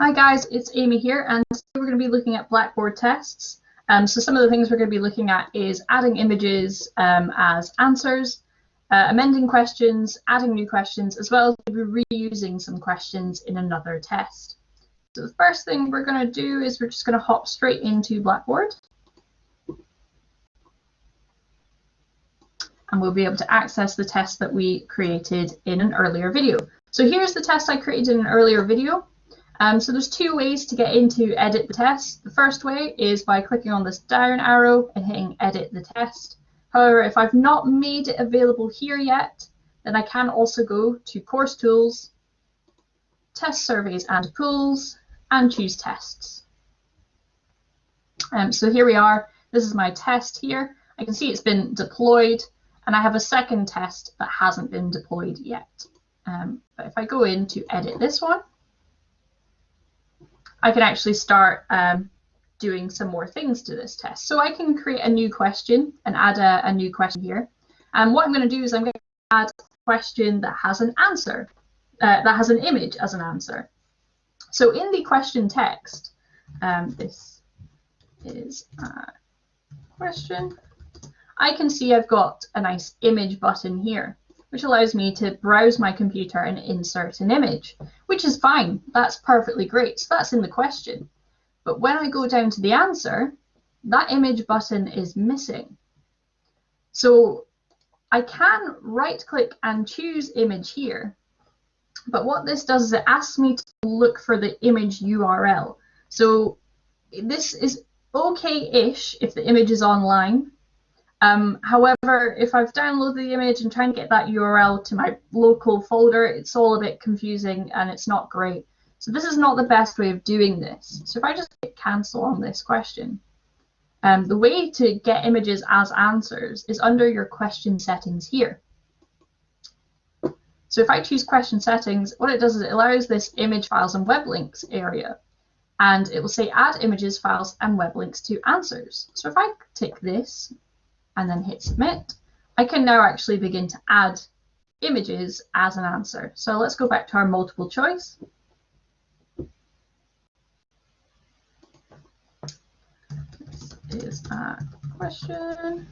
Hi guys, it's Amy here and today we're going to be looking at Blackboard tests. Um, so some of the things we're going to be looking at is adding images um, as answers, uh, amending questions, adding new questions, as well as reusing some questions in another test. So the first thing we're going to do is we're just going to hop straight into Blackboard. And we'll be able to access the test that we created in an earlier video. So here's the test I created in an earlier video. Um, so there's two ways to get into edit the test. The first way is by clicking on this down arrow and hitting edit the test. However, if I've not made it available here yet, then I can also go to course tools, test surveys and pools, and choose tests. Um, so here we are. This is my test here. I can see it's been deployed and I have a second test that hasn't been deployed yet. Um, but if I go in to edit this one, I can actually start um, doing some more things to this test. So I can create a new question and add a, a new question here. And what I'm going to do is I'm going to add a question that has an answer, uh, that has an image as an answer. So in the question text, um, this is a question. I can see I've got a nice image button here which allows me to browse my computer and insert an image, which is fine. That's perfectly great. So that's in the question. But when I go down to the answer, that image button is missing. So I can right click and choose image here. But what this does is it asks me to look for the image URL. So this is okay-ish if the image is online, um, however, if I've downloaded the image and trying to get that URL to my local folder, it's all a bit confusing and it's not great. So this is not the best way of doing this. So if I just hit cancel on this question, um, the way to get images as answers is under your question settings here. So if I choose question settings, what it does is it allows this image files and web links area. And it will say add images, files, and web links to answers. So if I tick this, and then hit submit, I can now actually begin to add images as an answer. So let's go back to our multiple choice. This is a question.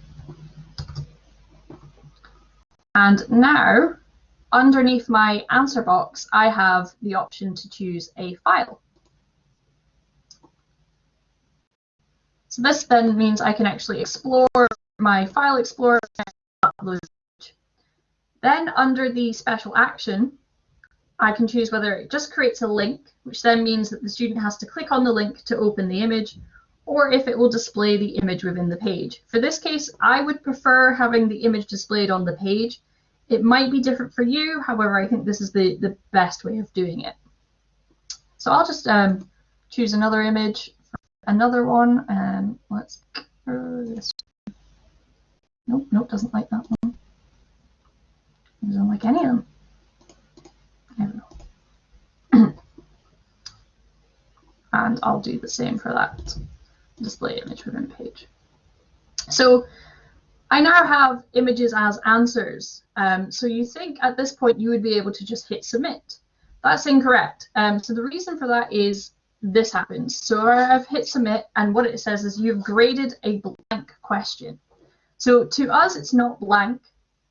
And now, underneath my answer box, I have the option to choose a file. So this then means I can actually explore my File Explorer upload. Then under the special action, I can choose whether it just creates a link, which then means that the student has to click on the link to open the image, or if it will display the image within the page. For this case, I would prefer having the image displayed on the page. It might be different for you, however, I think this is the, the best way of doing it. So I'll just um, choose another image, another one, and let's this Nope, nope, doesn't like that one. Doesn't like any of them. I don't know. and I'll do the same for that display image within page. So I now have images as answers. Um, so you think at this point you would be able to just hit submit. That's incorrect. Um, so the reason for that is this happens. So I've hit submit and what it says is you've graded a blank question. So to us, it's not blank.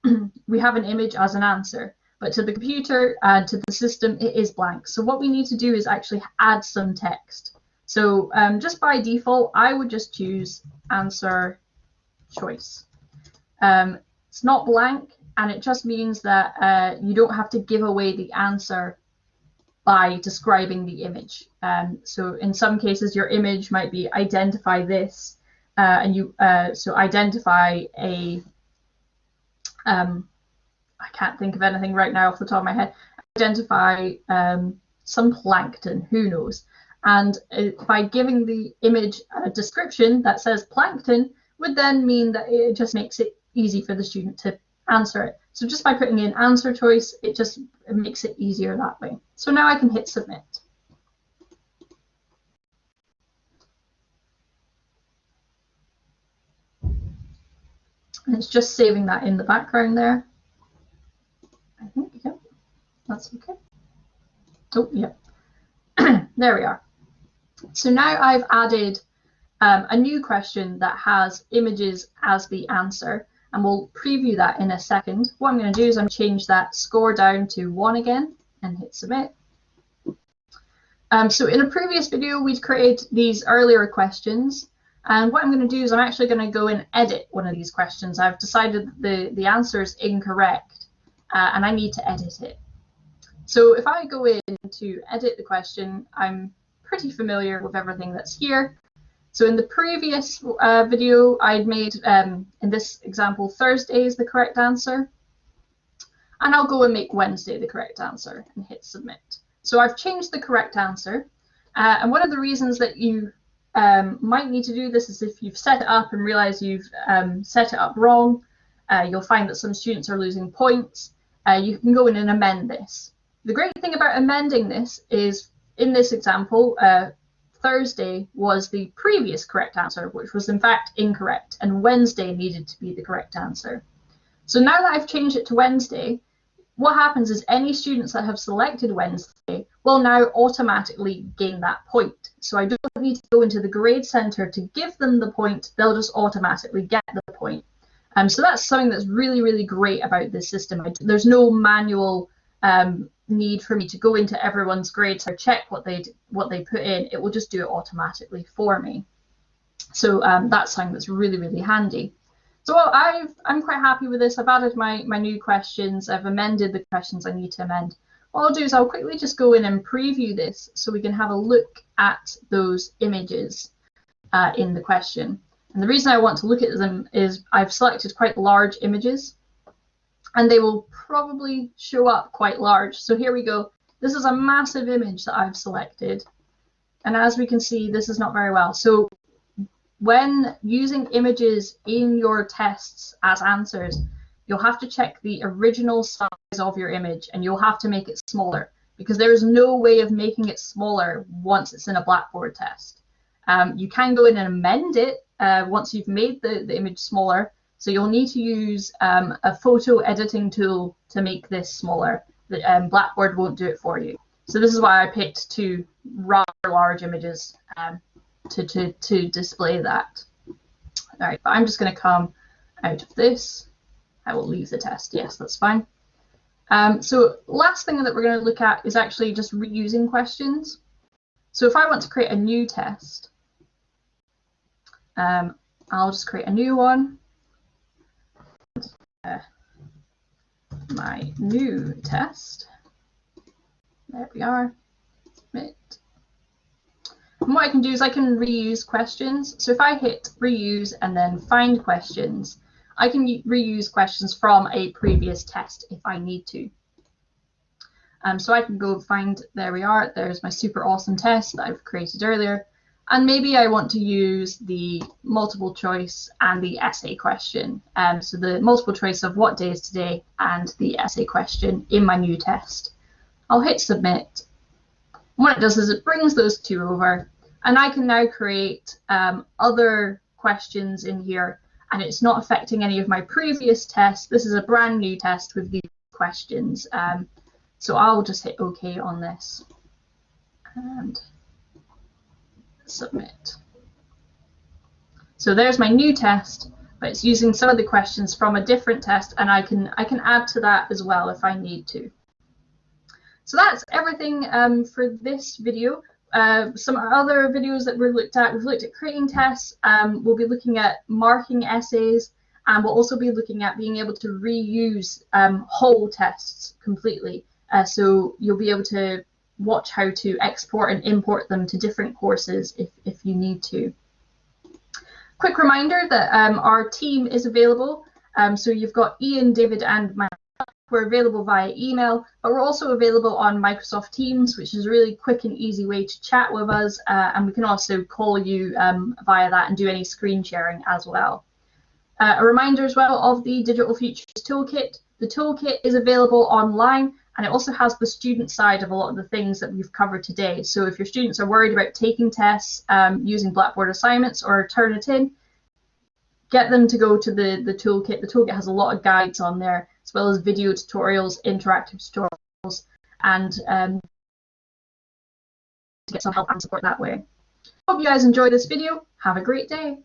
we have an image as an answer, but to the computer and to the system, it is blank. So what we need to do is actually add some text. So um, just by default, I would just choose answer choice. Um, it's not blank, and it just means that uh, you don't have to give away the answer by describing the image. Um, so in some cases, your image might be identify this, uh, and you uh, so identify a um, I can't think of anything right now off the top of my head. Identify um, some plankton, who knows? And uh, by giving the image a description that says plankton would then mean that it just makes it easy for the student to answer it. So just by putting in answer choice, it just it makes it easier that way. So now I can hit submit. And it's just saving that in the background there. I think, yep, that's okay. Oh, yep. There we are. So now I've added um, a new question that has images as the answer, and we'll preview that in a second. What I'm going to do is I'm going to change that score down to one again and hit submit. Um, so in a previous video, we'd created these earlier questions. And what I'm going to do is I'm actually going to go and edit one of these questions. I've decided that the, the answer is incorrect uh, and I need to edit it. So if I go in to edit the question, I'm pretty familiar with everything that's here. So in the previous uh, video, I'd made, um, in this example, Thursday is the correct answer. And I'll go and make Wednesday the correct answer and hit submit. So I've changed the correct answer. Uh, and one of the reasons that you um, might need to do this is if you've set it up and realize you've um, set it up wrong, uh, you'll find that some students are losing points. Uh, you can go in and amend this. The great thing about amending this is, in this example, uh, Thursday was the previous correct answer, which was in fact incorrect, and Wednesday needed to be the correct answer. So now that I've changed it to Wednesday, what happens is any students that have selected Wednesday will now automatically gain that point. So I don't need to go into the grade center to give them the point, they'll just automatically get the point. Um, so that's something that's really, really great about this system. There's no manual um, need for me to go into everyone's grades or check what they what they put in. It will just do it automatically for me. So um, that's something that's really, really handy. So I've, I'm quite happy with this. I've added my, my new questions. I've amended the questions I need to amend. What I'll do is I'll quickly just go in and preview this so we can have a look at those images uh, in the question. And the reason I want to look at them is I've selected quite large images and they will probably show up quite large. So here we go. This is a massive image that I've selected. And as we can see, this is not very well. So when using images in your tests as answers, you'll have to check the original size of your image and you'll have to make it smaller because there is no way of making it smaller once it's in a Blackboard test. Um, you can go in and amend it uh, once you've made the, the image smaller. So you'll need to use um, a photo editing tool to make this smaller. The, um, Blackboard won't do it for you. So this is why I picked two rather large images um, to, to, to display that. All right, but I'm just going to come out of this. I will leave the test. Yes, that's fine. Um, so last thing that we're going to look at is actually just reusing questions. So if I want to create a new test, um, I'll just create a new one. Uh, my new test. There we are. Submit. And what I can do is I can reuse questions. So if I hit reuse and then find questions, I can reuse questions from a previous test if I need to. Um, so I can go find, there we are, there's my super awesome test that I've created earlier. And maybe I want to use the multiple choice and the essay question. Um, so the multiple choice of what day is today and the essay question in my new test. I'll hit submit. What it does is it brings those two over and I can now create um, other questions in here and it's not affecting any of my previous tests. This is a brand new test with these questions. Um, so I'll just hit OK on this and submit. So there's my new test, but it's using some of the questions from a different test and I can, I can add to that as well if I need to. So that's everything um, for this video. Uh, some other videos that we've looked at, we've looked at creating tests, um, we'll be looking at marking essays, and we'll also be looking at being able to reuse um, whole tests completely. Uh, so you'll be able to watch how to export and import them to different courses if, if you need to. Quick reminder that um, our team is available. Um, so you've got Ian, David, and myself we're available via email, but we're also available on Microsoft Teams, which is a really quick and easy way to chat with us. Uh, and we can also call you um, via that and do any screen sharing as well. Uh, a reminder as well of the Digital Futures Toolkit. The toolkit is available online and it also has the student side of a lot of the things that we've covered today. So if your students are worried about taking tests um, using Blackboard assignments or Turnitin, get them to go to the, the toolkit. The toolkit has a lot of guides on there as well as video tutorials, interactive tutorials, and um, to get some help and support that way. Hope you guys enjoyed this video. Have a great day.